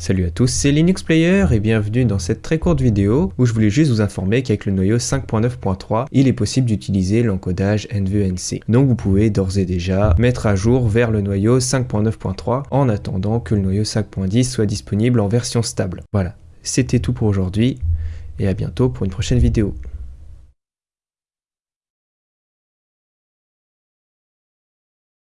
Salut à tous, c'est Linux Player et bienvenue dans cette très courte vidéo où je voulais juste vous informer qu'avec le noyau 5.9.3, il est possible d'utiliser l'encodage NVNC. Donc vous pouvez d'ores et déjà mettre à jour vers le noyau 5.9.3 en attendant que le noyau 5.10 soit disponible en version stable. Voilà, c'était tout pour aujourd'hui et à bientôt pour une prochaine vidéo.